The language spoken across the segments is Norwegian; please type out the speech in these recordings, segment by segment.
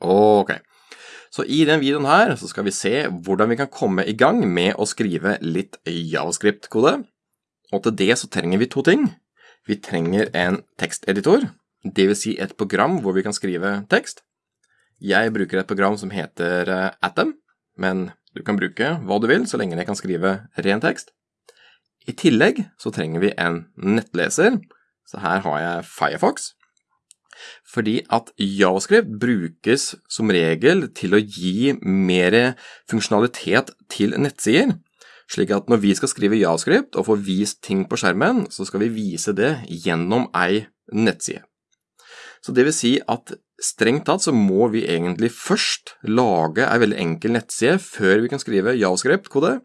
Ok, så i denne videoen her så skal vi se hvordan vi kan komme i gang med å skrive litt javascript-kode. Og til det så trenger vi to ting. Vi trenger en teksteditor, det vil si et program hvor vi kan skrive tekst. Jeg bruker et program som heter eh, Atom, men du kan bruke hva du vil så lenge jeg kan skrive ren tekst. I tillegg så trenger vi en nettleser, så her har jeg Firefox. Fordi at javascript brukes som regel til å gi mer funksjonalitet til nettsider. Slik at når vi skal skrive javascript og få vist ting på skjermen, så skal vi vise det gjennom ei nettside. Så det vil si at strengt tatt så må vi egentlig først lage ei veldig enkel nettside før vi kan skrive javascript-kode.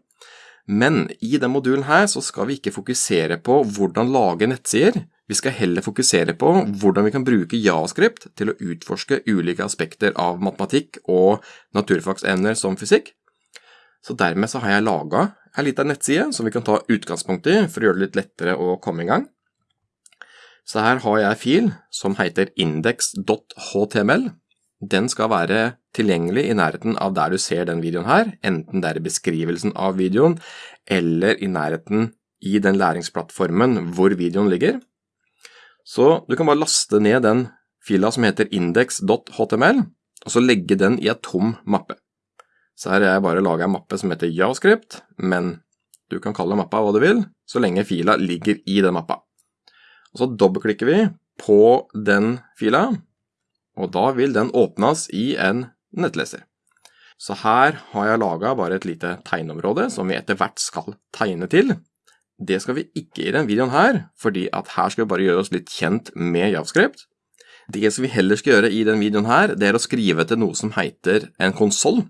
Men i denne modulen her så skal vi ikke fokusere på hvordan lage nettsider, vi skal heller fokusere på hvordan vi kan bruke javascript til å utforske ulike aspekter av matematikk og naturfagsevner som fysikk. Så dermed så har jeg laget en liten nettside som vi kan ta utgangspunkt i for å gjøre det litt lettere å komme i gang. Så her har jeg en fil som heter index.html. Den skal være tilgjengelig i nærheten av der du ser den videoen her, enten det er i beskrivelsen av videoen, eller i nærheten i den læringsplattformen hvor videoen ligger. Så du kan bare laste ned den fila som heter index.html, og så legge den i et tom mappe. Så her har jeg bare laget en mappe som heter javascript, men du kan kalle mappa hva du vil, så lenge fila ligger i den mappa. Og så dobbeltklikker vi på den fila, og da vil den åpnes i en nettleser. Så her har jeg laget bare et lite tegneområde som vi etter hvert skal tegne til. Det skal vi ikke i denne videoen her, fordi at her skal vi bare gjøre oss litt kjent med JavaScript. Det som vi heller skal gjøre i denne videoen her, det er å skrive til noe som heter en konsoll.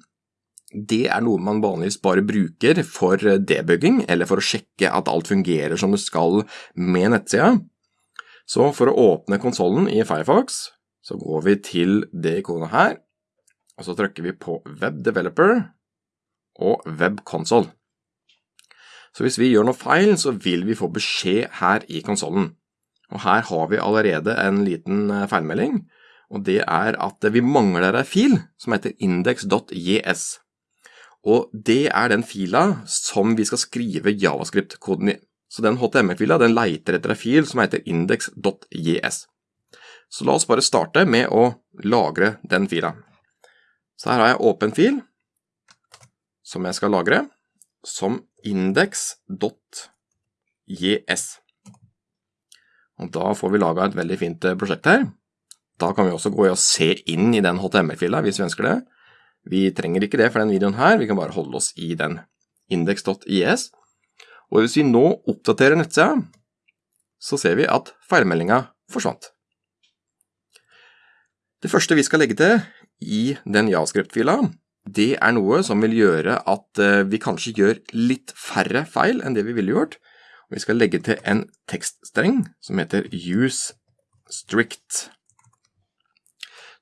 Det er noe man vanligvis bare bruker for debugging, eller for å sjekke at alt fungerer som det skal med nettsida. Så for å åpne konsollen i Firefox, så går vi til det ikonet her, og så trykker vi på Web Developer og Web Console. Så hvis vi gjør noe feil, så vil vi få beskjed her i konsollen. Og her har vi allerede en liten eh, feilmelding, og det er at vi mangler en fil som heter index.js. Og det er den fila som vi skal skrive javascript-koden i. Så den HTML-fila den leiter etter en fil som heter index.js. Så la oss bare starte med å lagre den fila. Så her har jeg åpen fil som jeg skal lagre som index.js. Og da får vi laget et veldig fint eh, prosjekt her. Da kan vi også gå og se inn i den HTML-fila hvis vi ønsker det. Vi trenger ikke det for denne videoen her, vi kan bare holde oss i den index.js. Og hvis vi nå oppdaterer nettsida, så ser vi at feilmeldinga forsvant. Det første vi skal legge til i den javascript-fila, det er noe som vil gjøre at eh, vi kanskje gjør litt færre feil enn det vi ville gjort. Vi skal legge til en tekststreng som heter use strict.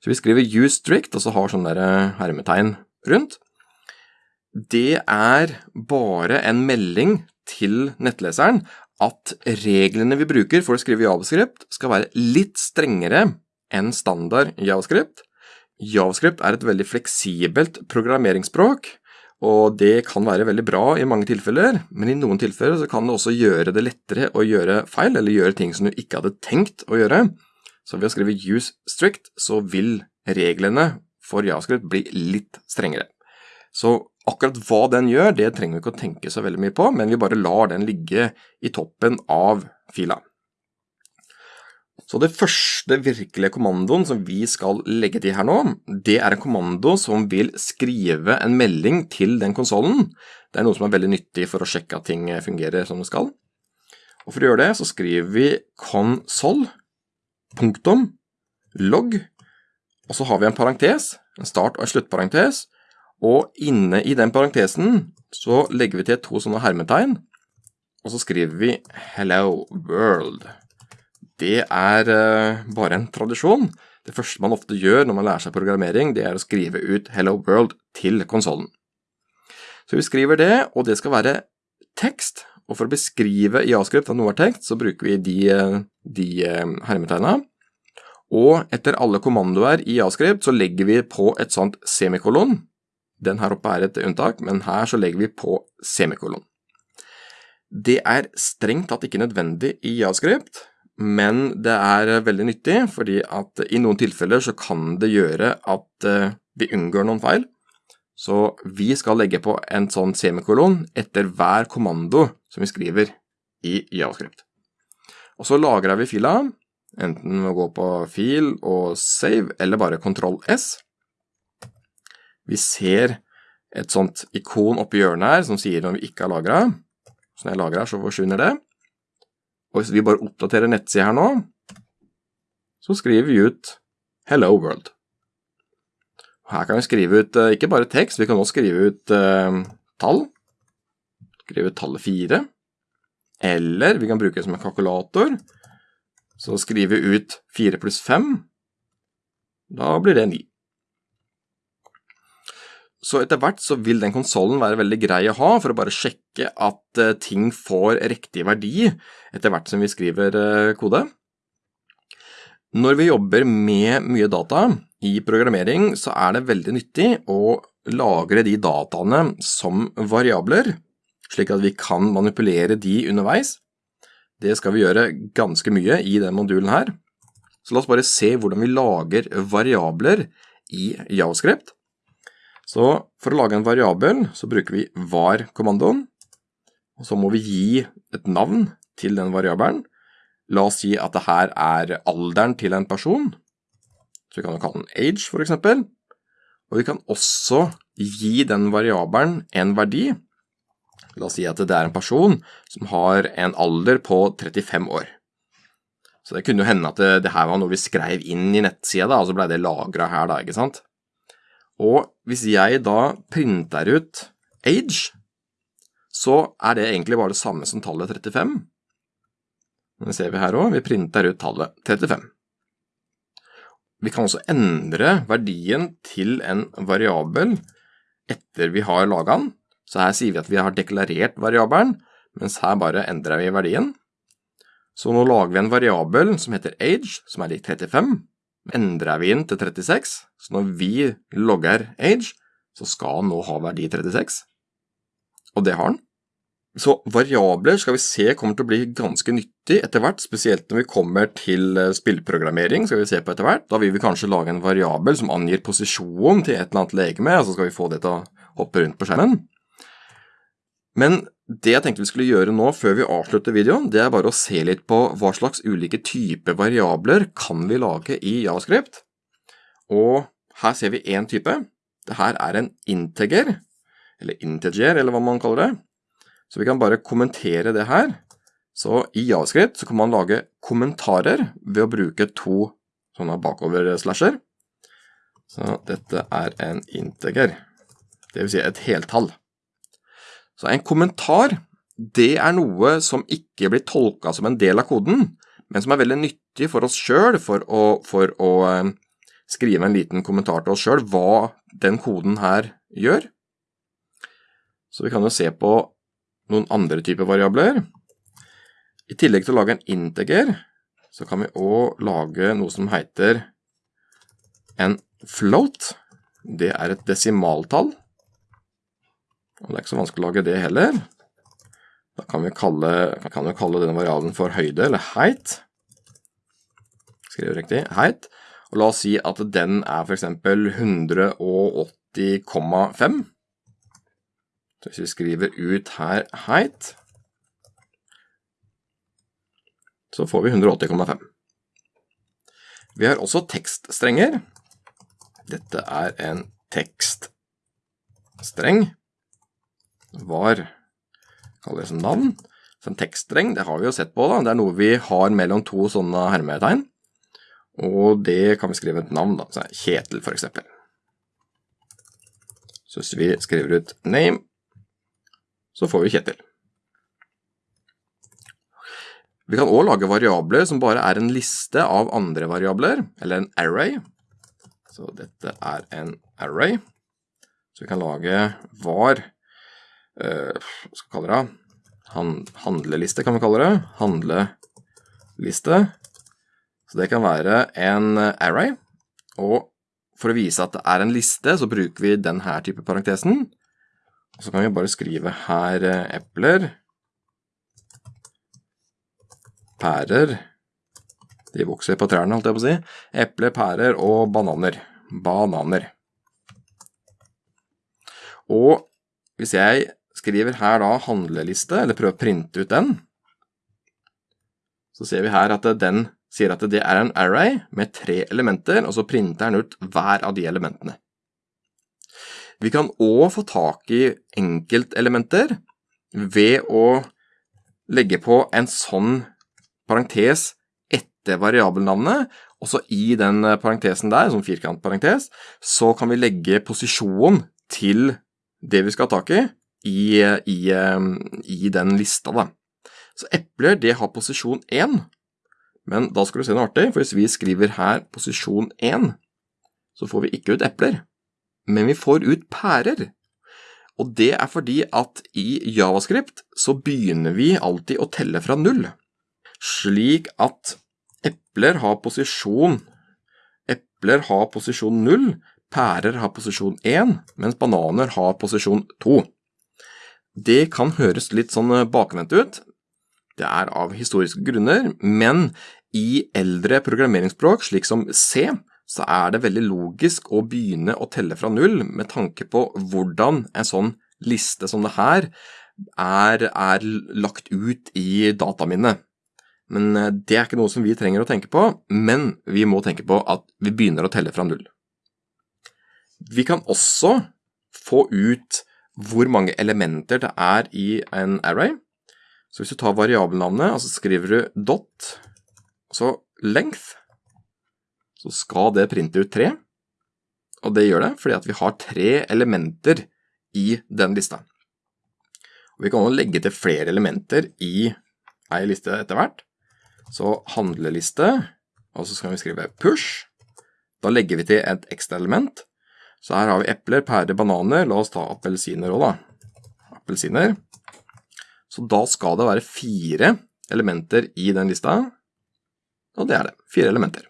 Så vi skriver use strict, og så har sånn eh, hermetegn rundt. Det er bare en melding til nettleseren at reglene vi bruker for å skrive javascript skal være litt strengere enn standard javascript, Javascript er et veldig fleksibelt programmeringsspråk, og det kan være veldig bra i mange tilfeller, men i noen tilfeller så kan det også gjøre det lettere å gjøre feil, eller gjøre ting som du ikke hadde tenkt å gjøre. Så ved å skrive use strict, så vil reglene for javascript bli litt strengere. Så akkurat hva den gjør, det trenger vi ikke å tenke så veldig mye på, men vi bare lar den ligge i toppen av fila. Så det første virkelige kommandoen som vi skal legge til her nå, det er en kommando som vil skrive en melding til den konsolen. Det er noe som er veldig nyttig for å sjekke at ting fungerer som det skal. Og for å gjøre det så skriver vi console, punktum, log, og så har vi en parentes, en start- og en sluttparentes, og inne i den parentesen så legger vi til to sånne hermetegn, og så skriver vi hello world det er uh, bare en tradisjon. Det første man ofte gjør når man lærer seg programmering, det er å skrive ut Hello World til konsollen. Så vi skriver det, og det skal være tekst. Og for å beskrive i avskrift at noe er tekst, så bruker vi de, de uh, hermetegna. Og etter alle kommandoer i Javascript så legger vi på et sånt semikolon. Den her oppe er et unntak, men her så legger vi på semikolon. Det er strengt tatt ikke nødvendig i Javascript, men det er veldig nyttig, fordi at i noen tilfeller så kan det gjøre at eh, vi unngår noen feil. Så vi skal legge på en sånn semikolon etter hver kommando som vi skriver i Javascript. Og så lagrer vi fila, enten ved å gå på fil og save, eller bare kontroll S. Vi ser et sånt ikon oppi hjørnet her som sier når vi ikke har lagret. Så når jeg lagrer, så forsvinner det. Og hvis vi bare oppdaterer nettsida her nå, så skriver vi ut Hello World. Her kan vi skrive ut eh, ikke bare tekst, vi kan også skrive ut eh, tall. Skrive ut tallet 4. Eller vi kan bruke det som en kalkulator. Så skriver vi ut 4 pluss 5. Da blir det 9. Så etter hvert så vil den konsollen være veldig grei å ha for å bare sjekke at uh, ting får riktig verdi etter hvert som vi skriver uh, kode. Når vi jobber med mye data i programmering, så er det veldig nyttig å lagre de dataene som variabler, slik at vi kan manipulere de underveis. Det skal vi gjøre ganske mye i den modulen her. Så la oss bare se hvordan vi lager variabler i JavaScript. Så for å lage en variabel så bruker vi var-kommandoen, og så må vi gi et navn til den variabelen. La oss si at det her er alderen til en person, så vi kan jo kalle den age for eksempel. Og vi kan også gi den variabelen en verdi. La oss si at det er en person som har en alder på 35 år. Så det kunne jo hende at det, her var noe vi skrev inn i nettsida, da, og så ble det lagret her da, ikke sant? Og hvis jeg da printer ut age, så er det egentlig bare det samme som tallet 35. Det ser vi her også, vi printer ut tallet 35. Vi kan også endre verdien til en variabel etter vi har laget den. Så her sier vi at vi har deklarert variabelen, mens her bare endrer vi verdien. Så nå lager vi en variabel som heter age, som er lik 35. Endrer vi den til 36, så når vi logger age, så skal den nå ha verdi 36. Og det har den. Så variabler skal vi se kommer til å bli ganske nyttig etter hvert, spesielt når vi kommer til eh, spillprogrammering, skal vi se på etter hvert. Da vil vi kanskje lage en variabel som angir posisjon til et eller annet legeme, og så skal vi få det til å hoppe rundt på skjermen. Men det jeg tenkte vi skulle gjøre nå før vi avslutter videoen, det er bare å se litt på hva slags ulike typer variabler kan vi lage i JavaScript. Og her ser vi én type. Dette er en integer, eller integer, eller hva man kaller det. Så vi kan bare kommentere det her. Så i JavaScript så kan man lage kommentarer ved å bruke to sånne bakover-slasher. Så dette er en integer, det vil si et heltall. Så en kommentar, det er noe som ikke blir tolket som en del av koden, men som er veldig nyttig for oss selv for for å eh, skrive en liten kommentar til oss selv hva den koden her gjør. Så vi kan jo se på noen andre typer variabler. I tillegg til å lage en integer, så kan vi også lage noe som heter en float. Det er et desimaltall. Og det er ikke så vanskelig å lage det heller. Da kan vi kalle, kan vi kalle denne variabelen for høyde, eller height. Skriver riktig, height. Og la oss si at den er for eksempel 180,5. Så hvis vi skriver ut her height, så får vi 180,5. Vi har også tekststrenger. Dette er en tekststreng. Var kaller det som navn. Så en tekststreng, det har vi jo sett på da. Det er noe vi har mellom to sånne hermetegn. Og det kan vi skrive et navn da, så Kjetil eksempel. Så hvis vi skriver ut name, så får vi Kjetil. Vi kan også lage variabler som bare er en liste av andre variabler, eller en array. Så dette er en array. Så vi kan lage var, hva skal vi kalle det, Han, handleliste kan vi kalle det, handleliste. Så det kan være en array, og for å vise at det er en liste, så bruker vi denne type parentesen. Og så kan vi bare skrive her epler, pærer, de vokser på trærne, holdt jeg på å si, epler, pærer og bananer. Bananer. Og hvis jeg skriver her da handleliste, eller prøver å printe ut den, så ser vi her at den sier at det er en array med tre elementer, og så printer den ut hver av de elementene. Vi kan også få tak i enkeltelementer ved å legge på en sånn parentes etter variabelnavnet, og så i den parentesen der, som firkantparentes, så kan vi legge posisjon til det vi skal ha tak i, i, i, i den lista da. Så epler, det har posisjon 1, men da skal du se noe artig, for hvis vi skriver her posisjon 1, så får vi ikke ut epler, men vi får ut pærer. Og det er fordi at i javascript så begynner vi alltid å telle fra null, slik at epler har posisjon Epler har posisjon 0, pærer har posisjon 1, mens bananer har posisjon 2. Det kan høres litt sånn eh, bakvendt ut. Det er av historiske grunner, men i eldre programmeringsspråk, slik som C, så er det veldig logisk å begynne å telle fra null med tanke på hvordan en sånn liste som det her er, er lagt ut i dataminnet. Men eh, det er ikke noe som vi trenger å tenke på, men vi må tenke på at vi begynner å telle fra null. Vi kan også få ut hvor mange elementer det er i en array. Så hvis du tar variabelnavnet, og så skriver du dot, så length, så skal det printe ut tre. Og det gjør det fordi at vi har tre elementer i den lista. Og vi kan også legge til flere elementer i ei liste etter hvert. Så handleliste, og så skal vi skrive push. Da legger vi til et ekstra element, så her har vi epler, pærer, bananer. La oss ta appelsiner også da. Appelsiner. Så da skal det være fire elementer i den lista, og det er det. Fire elementer.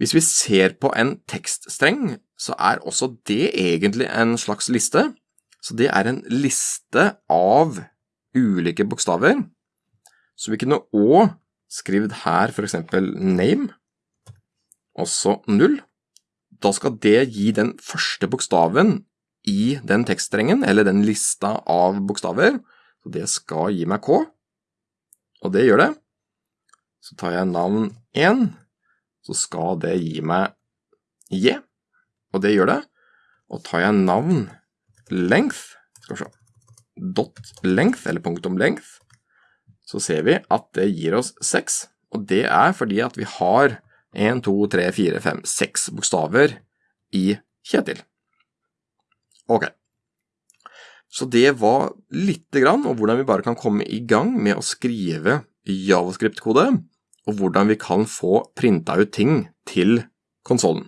Hvis vi ser på en tekststreng, så er også det egentlig en slags liste. Så det er en liste av ulike bokstaver. Så vi kunne også skrevet her for eksempel name, også null da skal det gi den første bokstaven i den tekststrengen, eller den lista av bokstaver. Så det skal gi meg K, og det gjør det. Så tar jeg navn 1, så skal det gi meg J, og det gjør det. Og tar jeg navn length, skal vi se, dot length, eller punktum length, så ser vi at det gir oss 6, og det er fordi at vi har 1, 2, 3, 4, 5, 6 bokstaver i Kjetil. Ok. Så det var lite grann om hvordan vi bare kan komme i gang med å skrive javascript-kode, og hvordan vi kan få printa ut ting til konsollen.